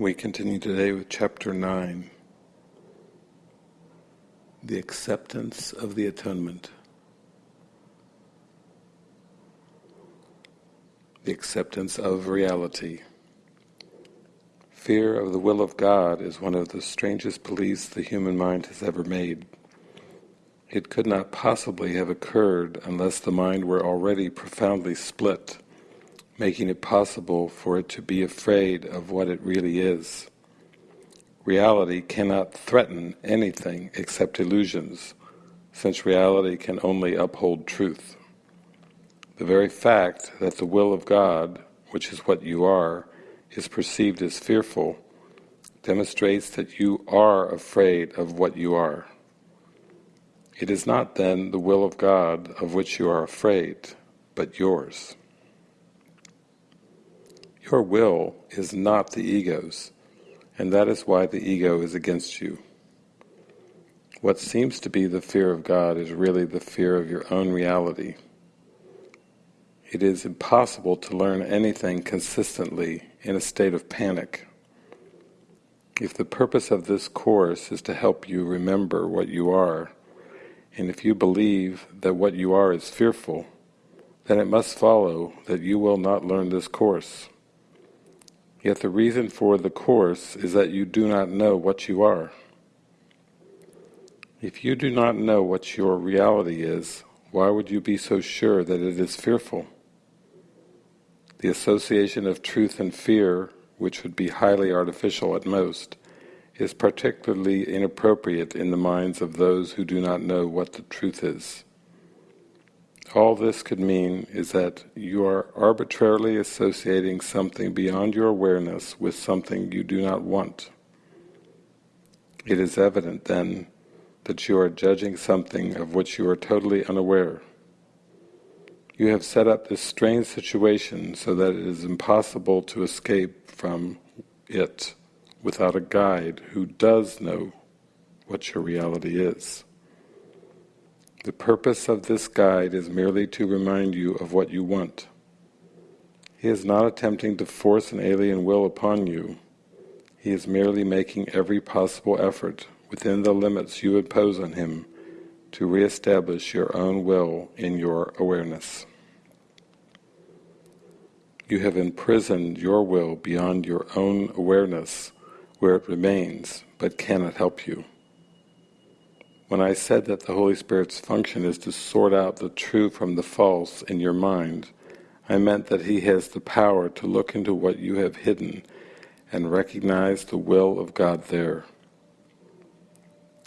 We continue today with chapter 9 The Acceptance of the Atonement. The acceptance of reality. Fear of the will of God is one of the strangest beliefs the human mind has ever made. It could not possibly have occurred unless the mind were already profoundly split making it possible for it to be afraid of what it really is. Reality cannot threaten anything except illusions, since reality can only uphold truth. The very fact that the will of God, which is what you are, is perceived as fearful, demonstrates that you are afraid of what you are. It is not then the will of God of which you are afraid, but yours. Your will is not the ego's, and that is why the ego is against you. What seems to be the fear of God is really the fear of your own reality. It is impossible to learn anything consistently in a state of panic. If the purpose of this course is to help you remember what you are, and if you believe that what you are is fearful, then it must follow that you will not learn this course. Yet the reason for the course is that you do not know what you are. If you do not know what your reality is, why would you be so sure that it is fearful? The association of truth and fear, which would be highly artificial at most, is particularly inappropriate in the minds of those who do not know what the truth is. All this could mean is that you are arbitrarily associating something beyond your awareness with something you do not want. It is evident, then, that you are judging something of which you are totally unaware. You have set up this strange situation so that it is impossible to escape from it without a guide who does know what your reality is. The purpose of this guide is merely to remind you of what you want. He is not attempting to force an alien will upon you. He is merely making every possible effort, within the limits you impose on him, to re-establish your own will in your awareness. You have imprisoned your will beyond your own awareness, where it remains, but cannot help you. When I said that the Holy Spirit's function is to sort out the true from the false in your mind, I meant that He has the power to look into what you have hidden and recognize the will of God there.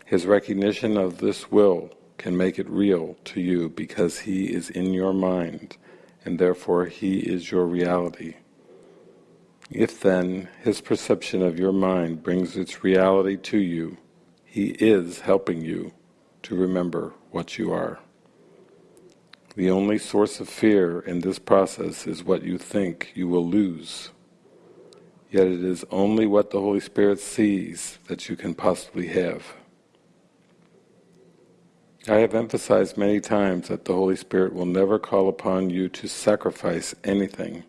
His recognition of this will can make it real to you because He is in your mind and therefore He is your reality. If then His perception of your mind brings its reality to you, he is helping you to remember what you are. The only source of fear in this process is what you think you will lose. Yet it is only what the Holy Spirit sees that you can possibly have. I have emphasized many times that the Holy Spirit will never call upon you to sacrifice anything.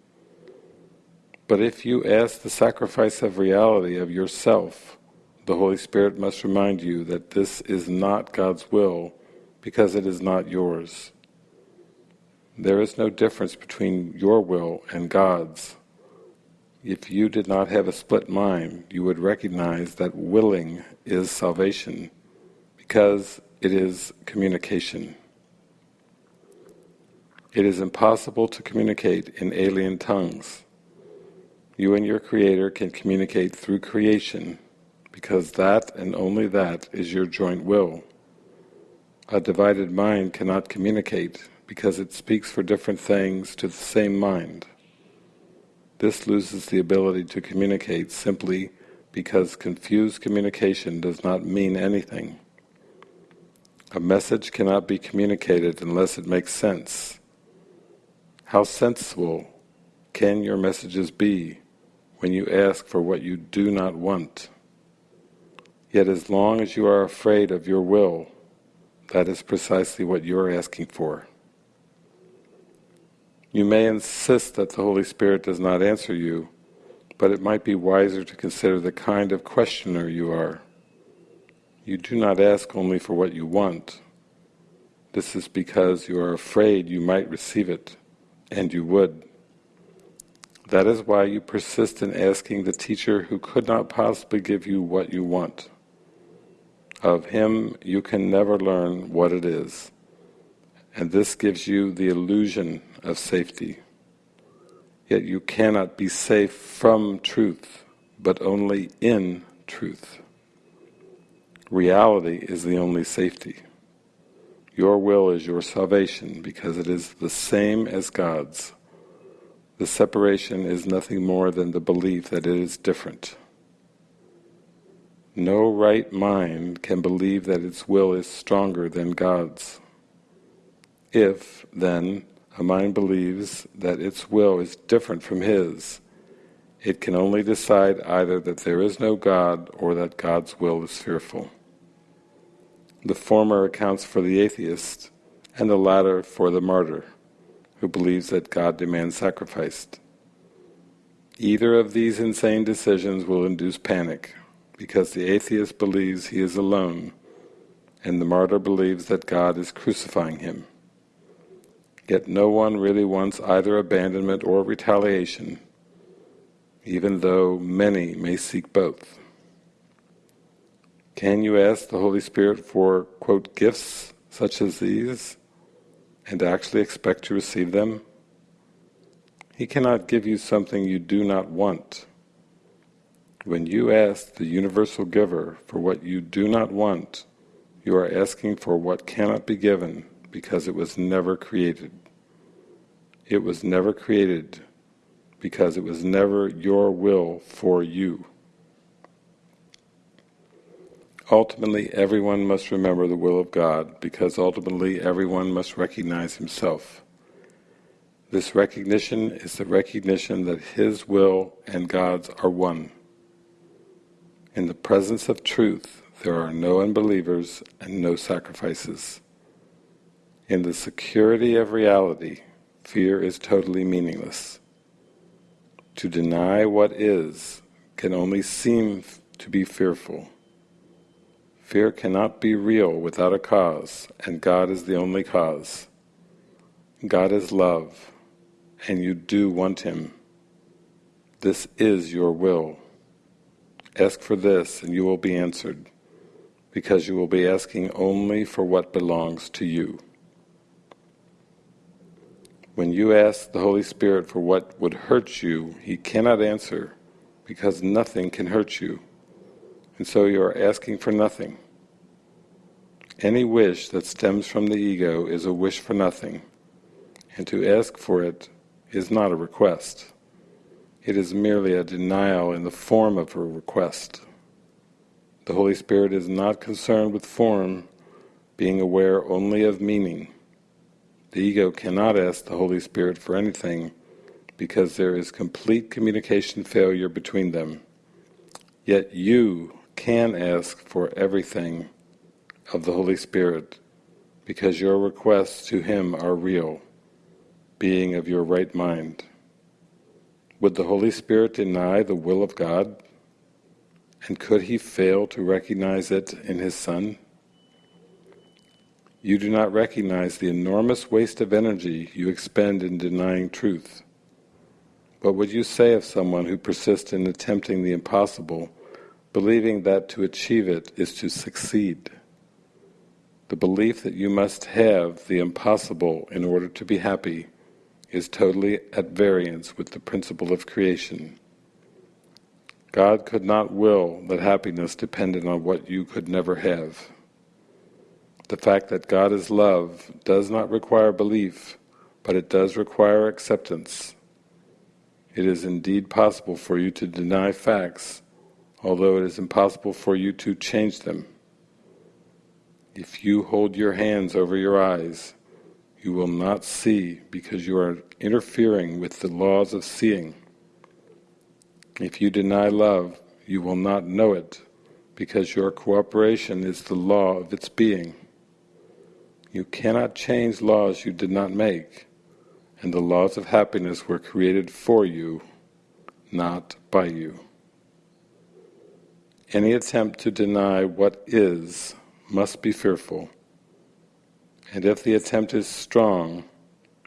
But if you ask the sacrifice of reality of yourself, the Holy Spirit must remind you that this is not God's will because it is not yours. There is no difference between your will and God's. If you did not have a split mind, you would recognize that willing is salvation because it is communication. It is impossible to communicate in alien tongues. You and your Creator can communicate through creation because that and only that is your joint will. A divided mind cannot communicate because it speaks for different things to the same mind. This loses the ability to communicate simply because confused communication does not mean anything. A message cannot be communicated unless it makes sense. How sensible can your messages be when you ask for what you do not want? Yet as long as you are afraid of your will, that is precisely what you are asking for. You may insist that the Holy Spirit does not answer you, but it might be wiser to consider the kind of questioner you are. You do not ask only for what you want. This is because you are afraid you might receive it, and you would. That is why you persist in asking the teacher who could not possibly give you what you want. Of him you can never learn what it is, and this gives you the illusion of safety. Yet you cannot be safe from truth, but only in truth. Reality is the only safety. Your will is your salvation because it is the same as God's. The separation is nothing more than the belief that it is different. No right mind can believe that its will is stronger than God's. If, then, a mind believes that its will is different from his, it can only decide either that there is no God or that God's will is fearful. The former accounts for the atheist, and the latter for the martyr, who believes that God demands sacrifice. Either of these insane decisions will induce panic, because the atheist believes he is alone, and the martyr believes that God is crucifying him. Yet no one really wants either abandonment or retaliation, even though many may seek both. Can you ask the Holy Spirit for, quote, gifts such as these, and actually expect to receive them? He cannot give you something you do not want. When you ask the universal giver for what you do not want, you are asking for what cannot be given because it was never created. It was never created because it was never your will for you. Ultimately, everyone must remember the will of God because ultimately everyone must recognize himself. This recognition is the recognition that His will and God's are one. In the presence of truth, there are no unbelievers and no sacrifices. In the security of reality, fear is totally meaningless. To deny what is can only seem to be fearful. Fear cannot be real without a cause, and God is the only cause. God is love, and you do want Him. This is your will. Ask for this, and you will be answered, because you will be asking only for what belongs to you. When you ask the Holy Spirit for what would hurt you, He cannot answer because nothing can hurt you. And so you are asking for nothing. Any wish that stems from the ego is a wish for nothing, and to ask for it is not a request. It is merely a denial in the form of a request. The Holy Spirit is not concerned with form, being aware only of meaning. The ego cannot ask the Holy Spirit for anything because there is complete communication failure between them. Yet you can ask for everything of the Holy Spirit because your requests to Him are real, being of your right mind. Would the Holy Spirit deny the will of God? And could He fail to recognize it in His Son? You do not recognize the enormous waste of energy you expend in denying truth. What would you say of someone who persists in attempting the impossible, believing that to achieve it is to succeed? The belief that you must have the impossible in order to be happy is totally at variance with the principle of creation. God could not will that happiness depended on what you could never have. The fact that God is love does not require belief, but it does require acceptance. It is indeed possible for you to deny facts, although it is impossible for you to change them. If you hold your hands over your eyes, you will not see because you are interfering with the laws of seeing. If you deny love, you will not know it because your cooperation is the law of its being. You cannot change laws you did not make, and the laws of happiness were created for you, not by you. Any attempt to deny what is must be fearful, and if the attempt is strong,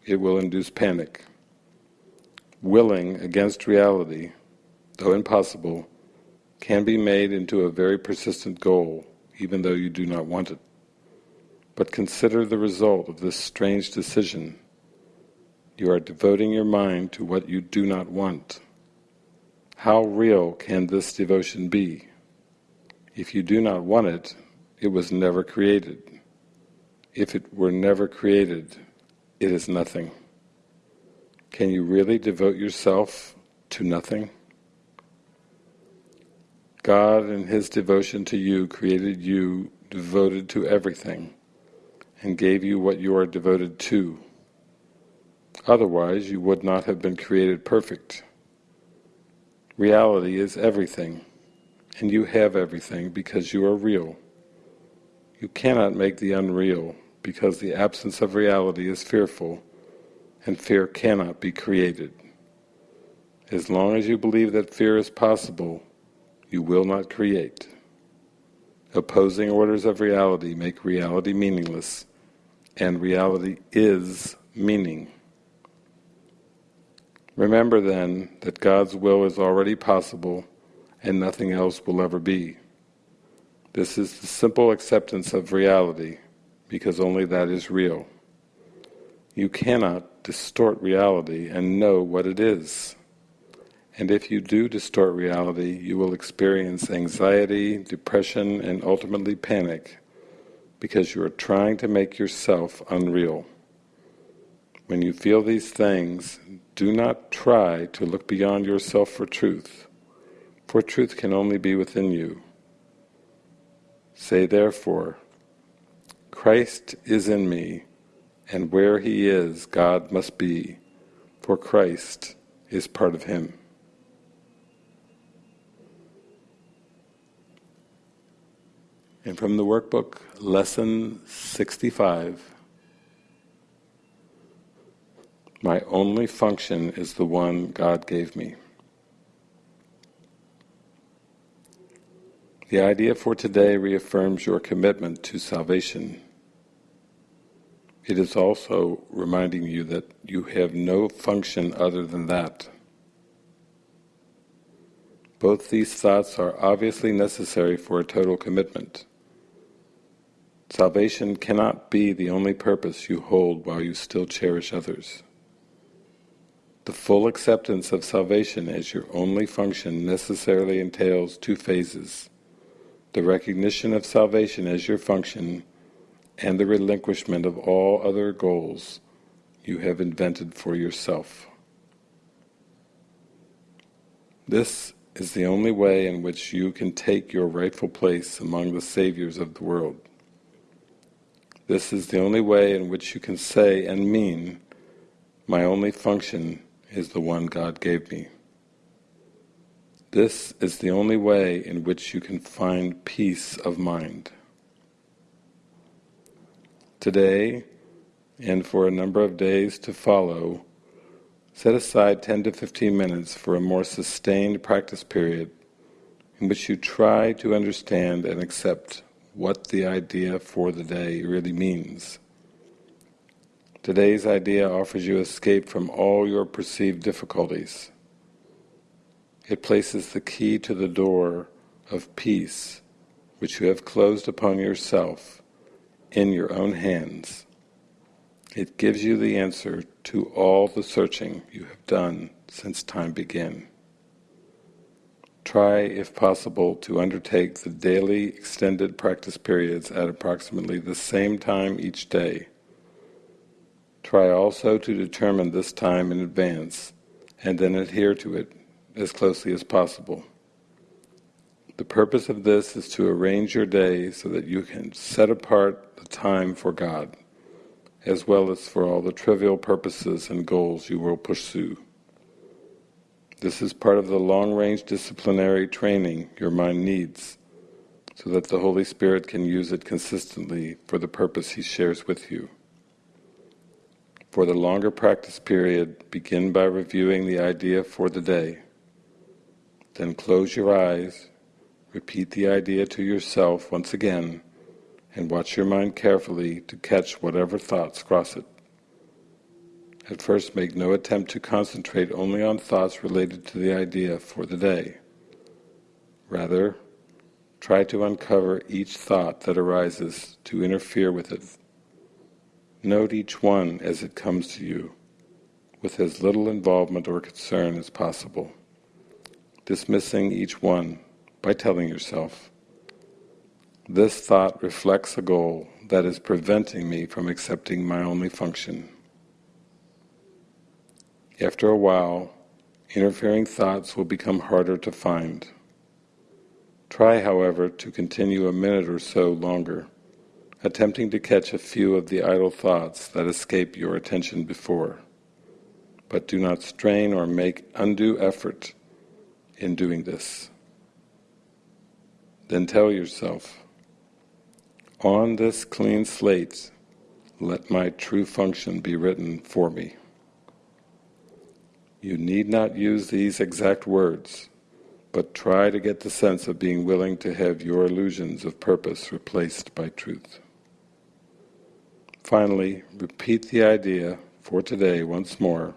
it will induce panic. Willing against reality, though impossible, can be made into a very persistent goal, even though you do not want it. But consider the result of this strange decision. You are devoting your mind to what you do not want. How real can this devotion be? If you do not want it, it was never created. If it were never created, it is nothing. Can you really devote yourself to nothing? God in His devotion to you created you devoted to everything and gave you what you are devoted to. Otherwise you would not have been created perfect. Reality is everything and you have everything because you are real. You cannot make the unreal because the absence of reality is fearful and fear cannot be created. As long as you believe that fear is possible, you will not create. Opposing orders of reality make reality meaningless, and reality is meaning. Remember then that God's will is already possible and nothing else will ever be. This is the simple acceptance of reality, because only that is real. You cannot distort reality and know what it is. And if you do distort reality, you will experience anxiety, depression, and ultimately panic, because you are trying to make yourself unreal. When you feel these things, do not try to look beyond yourself for truth for truth can only be within you. Say therefore, Christ is in me, and where he is, God must be, for Christ is part of him. And from the workbook, Lesson 65, My only function is the one God gave me. The idea for today reaffirms your commitment to salvation. It is also reminding you that you have no function other than that. Both these thoughts are obviously necessary for a total commitment. Salvation cannot be the only purpose you hold while you still cherish others. The full acceptance of salvation as your only function necessarily entails two phases the recognition of salvation as your function, and the relinquishment of all other goals you have invented for yourself. This is the only way in which you can take your rightful place among the saviors of the world. This is the only way in which you can say and mean, my only function is the one God gave me. This is the only way in which you can find peace of mind. Today, and for a number of days to follow, set aside 10 to 15 minutes for a more sustained practice period in which you try to understand and accept what the idea for the day really means. Today's idea offers you escape from all your perceived difficulties it places the key to the door of peace, which you have closed upon yourself, in your own hands. It gives you the answer to all the searching you have done since time began. Try, if possible, to undertake the daily extended practice periods at approximately the same time each day. Try also to determine this time in advance and then adhere to it as closely as possible. The purpose of this is to arrange your day so that you can set apart the time for God, as well as for all the trivial purposes and goals you will pursue. This is part of the long-range disciplinary training your mind needs, so that the Holy Spirit can use it consistently for the purpose He shares with you. For the longer practice period, begin by reviewing the idea for the day. Then close your eyes, repeat the idea to yourself once again, and watch your mind carefully to catch whatever thoughts cross it. At first make no attempt to concentrate only on thoughts related to the idea for the day. Rather, try to uncover each thought that arises to interfere with it. Note each one as it comes to you, with as little involvement or concern as possible, dismissing each one by telling yourself, this thought reflects a goal that is preventing me from accepting my only function. After a while, interfering thoughts will become harder to find. Try, however, to continue a minute or so longer, attempting to catch a few of the idle thoughts that escape your attention before. But do not strain or make undue effort in doing this. Then tell yourself, on this clean slate, let my true function be written for me. You need not use these exact words, but try to get the sense of being willing to have your illusions of purpose replaced by truth. Finally, repeat the idea for today once more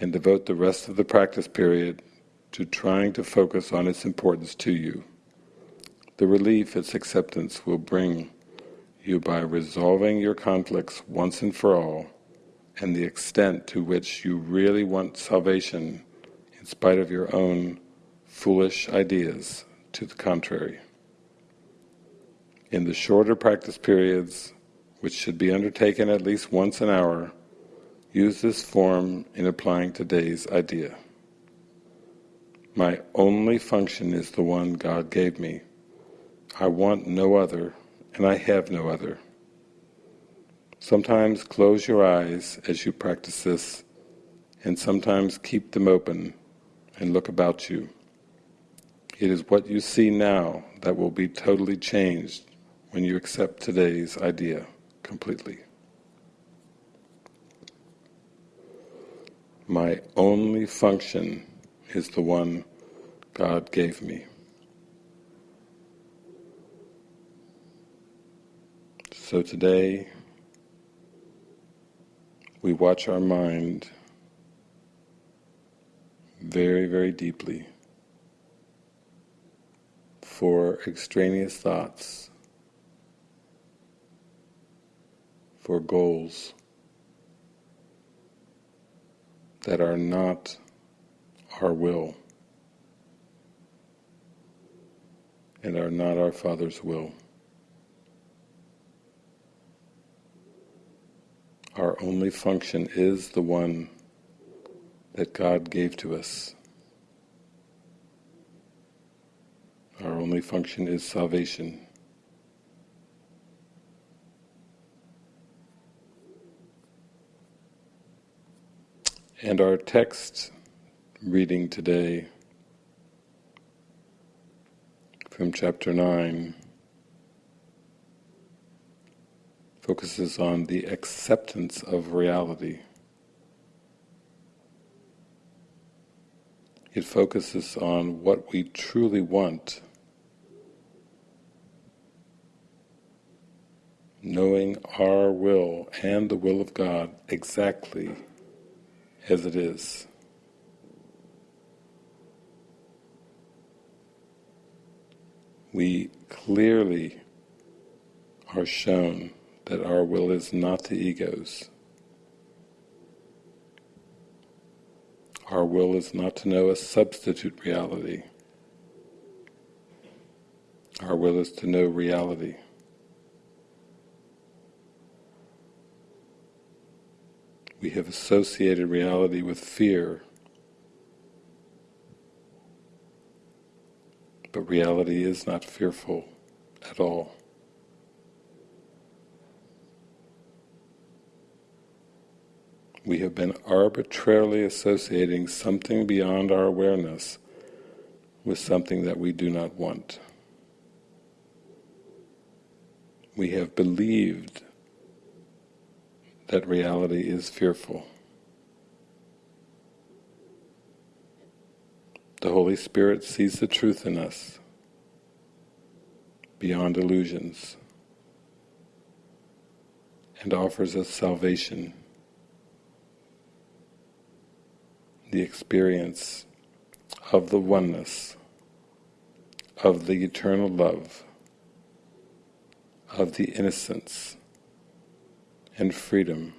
and devote the rest of the practice period to trying to focus on its importance to you. The relief its acceptance will bring you by resolving your conflicts once and for all and the extent to which you really want salvation in spite of your own foolish ideas to the contrary. In the shorter practice periods, which should be undertaken at least once an hour, use this form in applying today's idea. My only function is the one God gave me. I want no other, and I have no other. Sometimes close your eyes as you practice this, and sometimes keep them open and look about you. It is what you see now that will be totally changed when you accept today's idea completely. My only function is the one God gave me. So today, we watch our mind very, very deeply for extraneous thoughts, for goals that are not our will and are not our Father's will. Our only function is the one that God gave to us. Our only function is salvation. And our text reading today from chapter 9 focuses on the acceptance of reality. It focuses on what we truly want knowing our will and the will of God exactly as it is. We clearly are shown that our will is not the ego's. Our will is not to know a substitute reality. Our will is to know reality. we have associated reality with fear. But reality is not fearful at all. We have been arbitrarily associating something beyond our awareness with something that we do not want. We have believed that reality is fearful. The Holy Spirit sees the truth in us, beyond illusions, and offers us salvation, the experience of the oneness, of the eternal love, of the innocence and freedom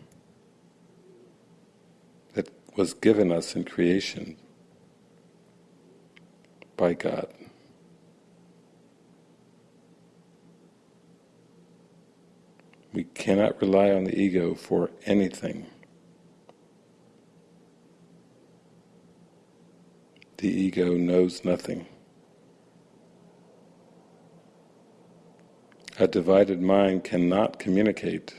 that was given us in creation by God. We cannot rely on the ego for anything. The ego knows nothing. A divided mind cannot communicate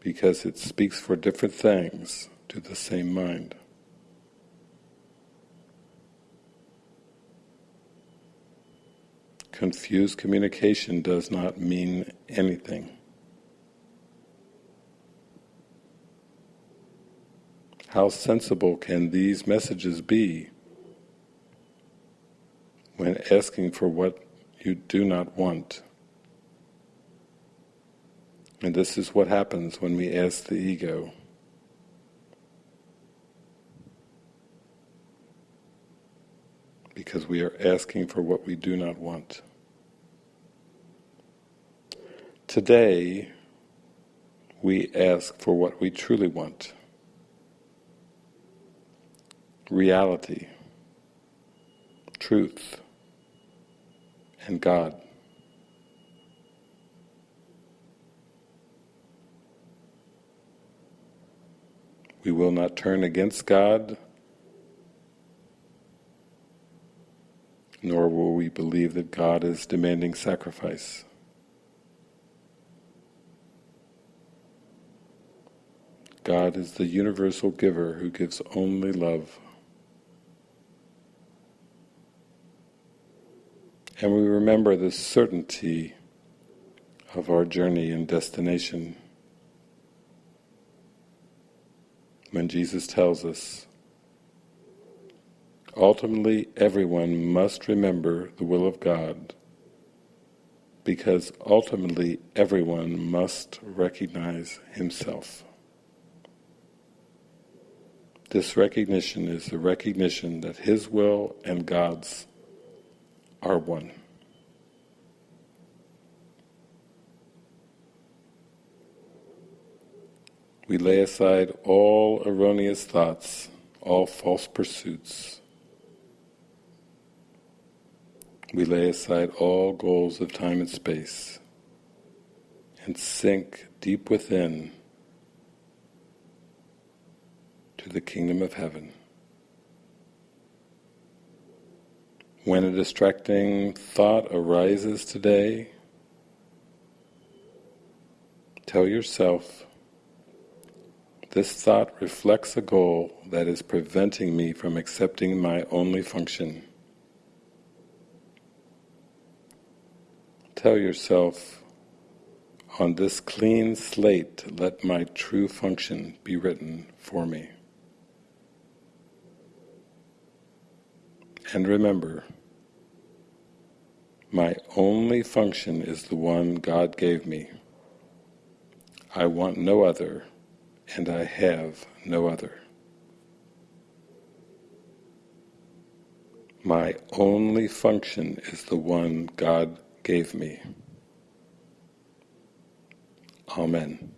because it speaks for different things to the same mind. Confused communication does not mean anything. How sensible can these messages be when asking for what you do not want? And this is what happens when we ask the ego. Because we are asking for what we do not want. Today, we ask for what we truly want. Reality, truth, and God. We will not turn against God, nor will we believe that God is demanding sacrifice. God is the universal giver who gives only love. And we remember the certainty of our journey and destination. when Jesus tells us, ultimately everyone must remember the will of God because ultimately everyone must recognize himself. This recognition is the recognition that his will and God's are one. We lay aside all erroneous thoughts, all false pursuits. We lay aside all goals of time and space and sink deep within to the kingdom of heaven. When a distracting thought arises today, tell yourself, this thought reflects a goal that is preventing me from accepting my only function. Tell yourself, on this clean slate let my true function be written for me. And remember, my only function is the one God gave me. I want no other and I have no other. My only function is the one God gave me. Amen.